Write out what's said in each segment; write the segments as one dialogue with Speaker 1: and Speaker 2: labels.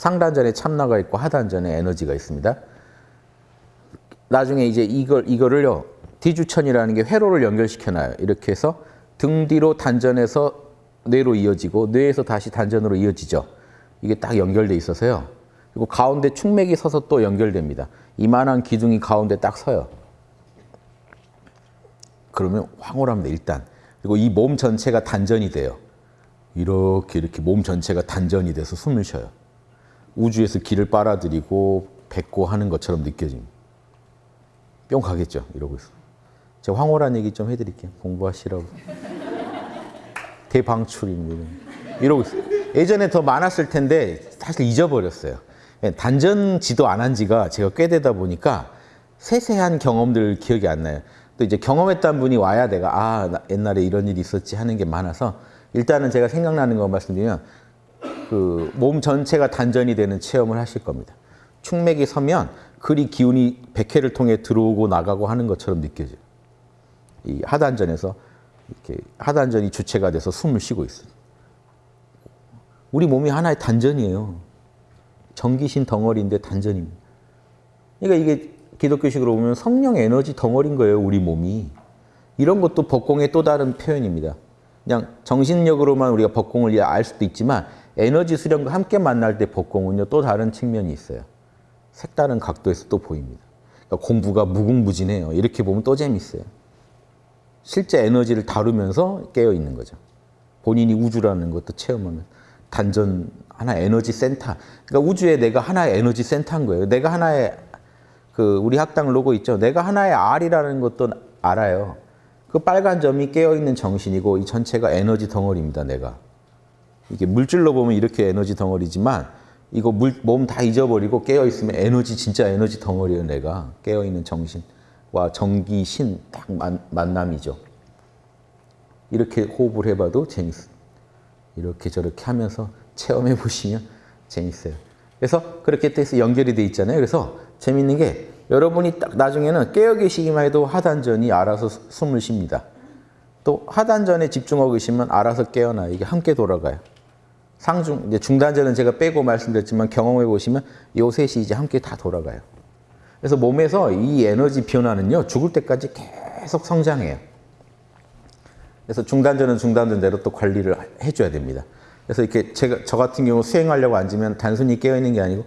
Speaker 1: 상단전에 참나가 있고 하단전에 에너지가 있습니다. 나중에 이제 이걸 이거를요 디주천이라는 게 회로를 연결시켜놔요. 이렇게 해서 등 뒤로 단전에서 뇌로 이어지고 뇌에서 다시 단전으로 이어지죠. 이게 딱 연결돼 있어서요. 그리고 가운데 충맥이 서서 또 연결됩니다. 이만한 기둥이 가운데 딱 서요. 그러면 황홀합니다. 일단 그리고 이 몸 전체가 단전이 돼요. 이렇게 이렇게 몸 전체가 단전이 돼서 숨을 쉬어요. 우주에서 기를 빨아들이고 뱉고 하는 것처럼 느껴집니다. 뿅 가겠죠. 이러고 있어. 제가 황홀한 얘기 좀 해드릴게요. 공부하시라고. 대방출입니다. 이러고 있어요. 예전에 더 많았을 텐데 사실 잊어버렸어요. 예, 단전 지도 안 한 지가 제가 꽤 되다 보니까 세세한 경험들 기억이 안 나요. 또 이제 경험했던 분이 와야 내가 아 옛날에 이런 일이 있었지 하는 게 많아서 일단은 제가 생각나는 거 말씀드리면 그 몸 전체가 단전이 되는 체험을 하실 겁니다. 충맥이 서면 그리 기운이 백회를 통해 들어오고 나가고 하는 것처럼 느껴져요. 이 하단전에서 이렇게 하단전이 주체가 돼서 숨을 쉬고 있어요. 우리 몸이 하나의 단전이에요. 전기신 덩어리인데 단전입니다. 그러니까 이게 기독교식으로 보면 성령 에너지 덩어리인 거예요, 우리 몸이. 이런 것도 법공의 또 다른 표현입니다. 그냥 정신력으로만 우리가 법공을 알 수도 있지만 에너지 수련과 함께 만날 때 법공은요, 또 다른 측면이 있어요. 색다른 각도에서 또 보입니다. 그러니까 공부가 무궁무진해요. 이렇게 보면 또 재밌어요. 실제 에너지를 다루면서 깨어 있는 거죠. 본인이 우주라는 것도 체험하면 단전 하나 에너지 센터. 그러니까 우주에 내가 하나의 에너지 센터인 거예요. 내가 하나의 그 우리 학당 로고 있죠. 내가 하나의 R이라는 것도 알아요. 그 빨간 점이 깨어 있는 정신이고 이 전체가 에너지 덩어리입니다. 내가 이게 물질로 보면 이렇게 에너지 덩어리지만 이거 몸 다 잊어버리고 깨어 있으면 에너지 진짜 에너지 덩어리예요. 내가 깨어 있는 정신과 정기 신 딱 만남이죠. 이렇게 호흡을 해봐도 재밌어요. 이렇게 저렇게 하면서 체험해 보시면 재밌어요. 그래서 그렇게 해서 연결이 돼 있잖아요. 그래서 재밌는 게 여러분이 딱 나중에는 깨어 계시기만 해도 하단전이 알아서 숨을 쉽니다. 또 하단전에 집중하고 계시면 알아서 깨어나 이게 함께 돌아가요. 상중 이제 중단전은 제가 빼고 말씀드렸지만 경험해 보시면 요 셋이 이제 함께 다 돌아가요. 그래서 몸에서 이 에너지 변화는요 죽을 때까지 계속 성장해요. 그래서 중단전은 중단전대로 또 관리를 해줘야 됩니다. 그래서 이렇게 제가 저 같은 경우 수행하려고 앉으면 단순히 깨어 있는 게 아니고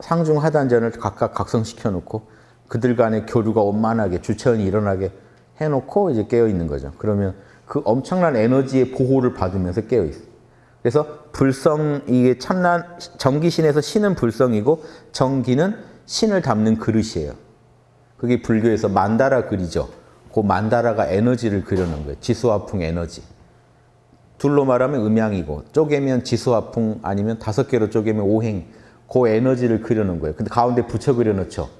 Speaker 1: 상중 하단전을 각각 각성시켜 놓고 그들 간의 교류가 원만하게 주체원이 일어나게 해놓고 이제 깨어 있는 거죠. 그러면 그 엄청난 에너지의 보호를 받으면서 깨어 있어요. 그래서 불성 이게 참난 정기신에서 신은 불성이고 정기는 신을 담는 그릇이에요. 그게 불교에서 만다라 그리죠. 그 만다라가 에너지를 그려놓은 거예요. 지수화풍 에너지. 둘로 말하면 음양이고 쪼개면 지수화풍 아니면 다섯 개로 쪼개면 오행. 그 에너지를 그려놓은 거예요. 근데 가운데 붙여 그려놓죠.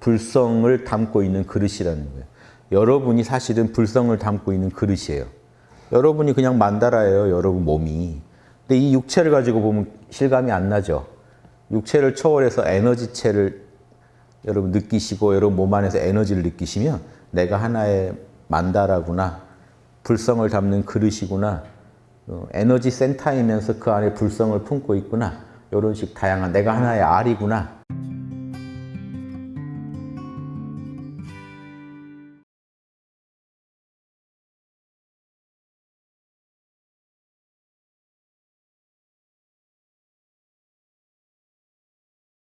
Speaker 1: 불성을 담고 있는 그릇이라는 거예요. 여러분이 사실은 불성을 담고 있는 그릇이에요. 여러분이 그냥 만다라예요. 여러분 몸이. 근데 이 육체를 가지고 보면 실감이 안 나죠. 육체를 초월해서 에너지체를 여러분 느끼시고 여러분 몸 안에서 에너지를 느끼시면 내가 하나의 만다라구나. 불성을 담는 그릇이구나. 어, 에너지 센터이면서 그 안에 불성을 품고 있구나. 이런 식 다양한 내가 하나의 알이구나.